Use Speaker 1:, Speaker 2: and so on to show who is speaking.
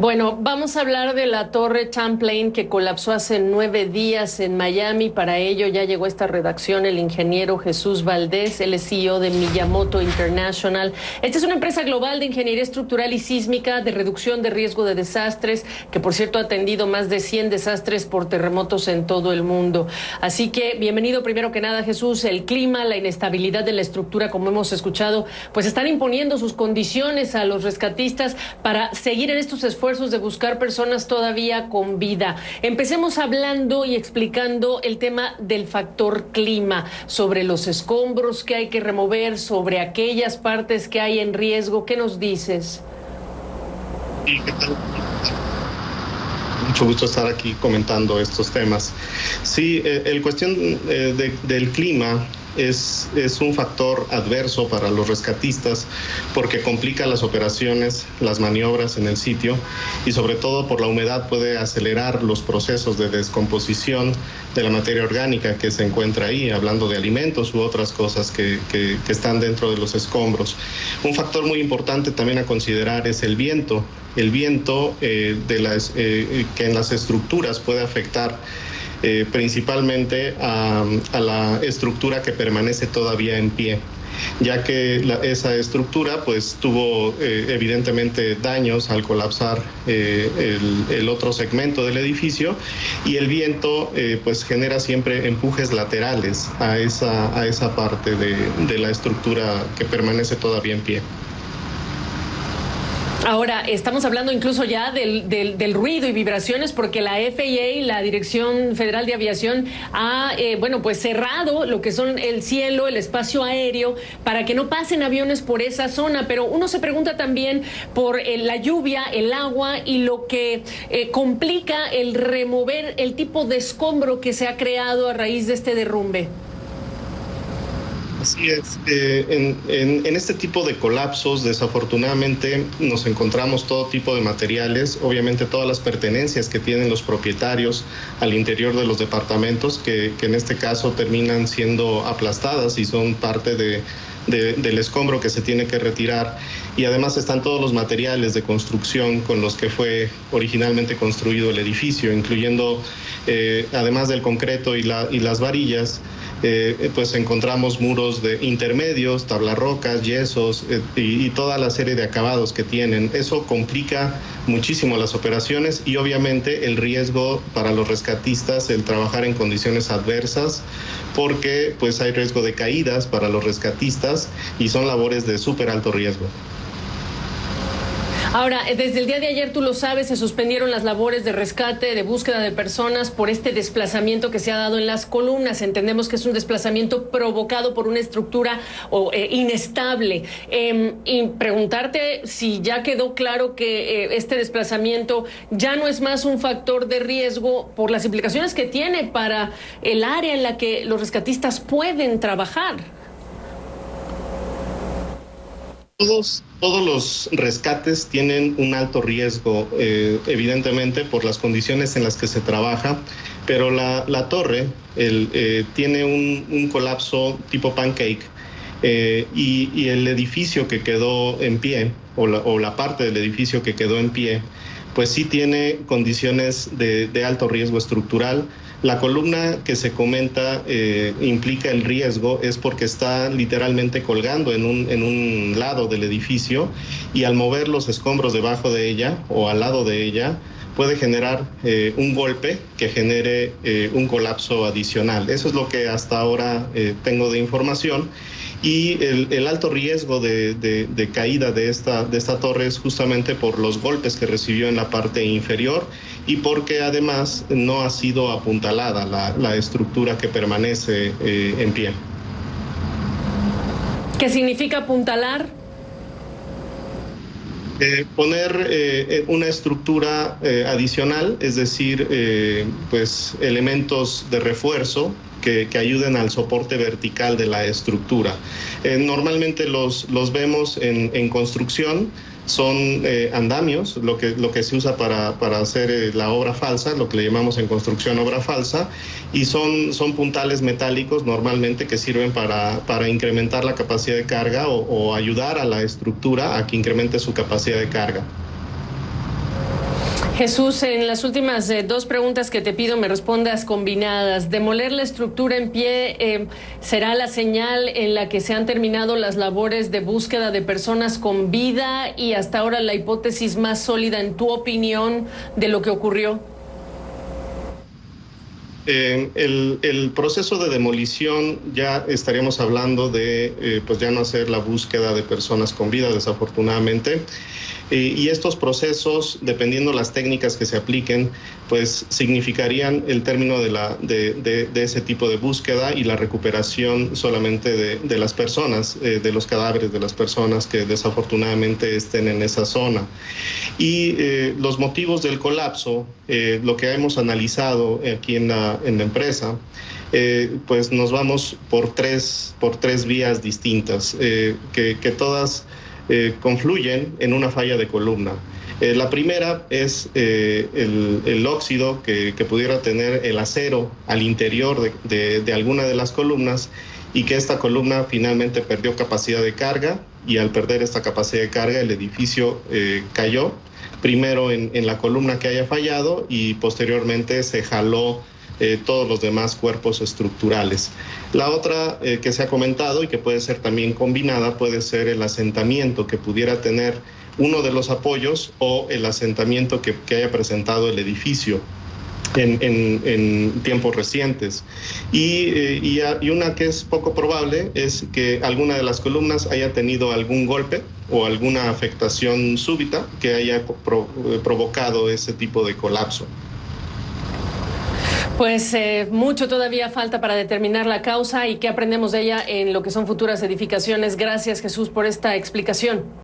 Speaker 1: Bueno, vamos a hablar de la torre Champlain que colapsó hace nueve días en Miami. Para ello ya llegó a esta redacción el ingeniero Jesús Valdés, el CEO de Miyamoto International. Esta es una empresa global de ingeniería estructural y sísmica de reducción de riesgo de desastres, que por cierto ha atendido más de 100 desastres por terremotos en todo el mundo. Así que bienvenido primero que nada Jesús. El clima, la inestabilidad de la estructura, como hemos escuchado, pues están imponiendo sus condiciones a los rescatistas para seguir en estos esfuerzos esfuerzos de buscar personas todavía con vida. Empecemos hablando y explicando el tema del factor clima, sobre los escombros que hay que remover, sobre aquellas partes que hay en riesgo. ¿Qué nos dices?
Speaker 2: mucho gusto estar aquí comentando estos temas. Sí, eh, el cuestión eh, del clima es, es un factor adverso para los rescatistas porque complica las operaciones, las maniobras en el sitio y sobre todo por la humedad puede acelerar los procesos de descomposición de la materia orgánica que se encuentra ahí, hablando de alimentos u otras cosas que, que, están dentro de los escombros. Un factor muy importante también a considerar es el viento. El viento eh, de las, eh, que en las estructuras puede afectar eh, principalmente a, la estructura que permanece todavía en pie ya que esa estructura pues tuvo eh, evidentemente daños al colapsar eh, el, otro segmento del edificio y el viento pues genera siempre empujes laterales a esa, a esa parte de la estructura que permanece todavía en pie.
Speaker 1: Ahora, estamos hablando incluso ya del, del, ruido y vibraciones porque la FAA, la Dirección Federal de Aviación, ha, eh, bueno, pues cerrado lo que son el cielo, el espacio aéreo, para que no pasen aviones por esa zona. Pero uno se pregunta también por eh, la lluvia, el agua y lo que eh, complica el remover el tipo de escombro que se ha creado a raíz de este derrumbe.
Speaker 2: Así es. Eh, en, este tipo de colapsos, desafortunadamente, nos encontramos todo tipo de materiales, obviamente todas las pertenencias que tienen los propietarios al interior de los departamentos, que, en este caso terminan siendo aplastadas y son parte de, del escombro que se tiene que retirar. Y además están todos los materiales de construcción con los que fue originalmente construido el edificio, incluyendo, eh, además del concreto y, la, y las varillas, eh, pues encontramos muros de intermedios, tablarrocas, yesos eh, y, toda la serie de acabados que tienen. Eso complica muchísimo las operaciones y obviamente el riesgo para los rescatistas, el trabajar en condiciones adversas, porque pues hay riesgo de caídas para los rescatistas y son labores de súper alto riesgo.
Speaker 1: Ahora, eh, desde el día de ayer, tú lo sabes, se suspendieron las labores de rescate, de búsqueda de personas por este desplazamiento que se ha dado en las columnas. Entendemos que es un desplazamiento provocado por una estructura eh, inestable. Em, y preguntarte si ya quedó claro que eh, este desplazamiento ya no es más un factor de riesgo por las implicaciones que tiene para el área en la que los rescatistas pueden trabajar.
Speaker 2: Todos, todos los rescates tienen un alto riesgo, eh, evidentemente por las condiciones en las que se trabaja, pero la, torre eh, tiene un, colapso tipo pancake eh, y, el edificio que quedó en pie, o la, parte del edificio que quedó en pie, pues sí tiene condiciones de alto riesgo estructural la columna que se comenta eh, implica el riesgo es porque está literalmente colgando en un, en un lado del edificio y al mover los escombros debajo de ella o al lado de ella, puede generar eh, un golpe que genere eh, un colapso adicional. Eso es lo que hasta ahora tengo de información y el, alto riesgo de, caída de esta, de esta torre es justamente por los golpes que recibió en la parte inferior y porque además no ha sido apuntalada la, estructura que permanece eh, en pie.
Speaker 1: ¿Qué significa apuntalar?
Speaker 2: Eh, poner eh, una estructura adicional, es decir, pues elementos de refuerzo que, ayuden al soporte vertical de la estructura. Eh, normalmente los, los vemos en, en construcción, son eh, andamios, lo que, lo que se usa para, para hacer eh, la obra falsa, lo que le llamamos en construcción obra falsa, y son, son puntales metálicos normalmente que sirven para, para incrementar la capacidad de carga o ayudar a la estructura a que incremente su capacidad de carga.
Speaker 1: Jesús, en las últimas eh, dos preguntas que te pido me respondas combinadas. ¿Demoler la estructura en pie eh, será la señal en la que se han terminado las labores de búsqueda de personas con vida y hasta ahora la hipótesis más sólida, en tu opinión, de lo que ocurrió?
Speaker 2: Eh, el, proceso de demolición ya estaríamos hablando de, eh, pues ya no hacer la búsqueda de personas con vida, desafortunadamente. Eh, y estos procesos, dependiendo las técnicas que se apliquen, pues significarían el término de, la, de, de, ese tipo de búsqueda y la recuperación solamente de, las personas, de los cadáveres de las personas que desafortunadamente estén en esa zona. Y los motivos del colapso, lo que hemos analizado aquí en la, en la empresa, eh, pues nos vamos por tres, por tres vías distintas, eh, que, todas eh, confluyen en una falla de columna. la primera es el, óxido que, pudiera tener el acero al interior de, de, alguna de las columnas y que esta columna finalmente perdió capacidad de carga y al perder esta capacidad de carga el edificio cayó primero en, en, la columna que haya fallado y posteriormente se jaló eh, todos los demás cuerpos estructurales. La otra eh, que se ha comentado y que puede ser también combinada puede ser el asentamiento que pudiera tener uno de los apoyos o el asentamiento que, haya presentado el edificio. En, tiempos recientes. Y, eh, y, una que es poco probable es que alguna de las columnas haya tenido algún golpe o alguna afectación súbita que haya provocado ese tipo de colapso.
Speaker 1: Pues eh, mucho todavía falta para determinar la causa y qué aprendemos de ella en lo que son futuras edificaciones. Gracias Jesús por esta explicación.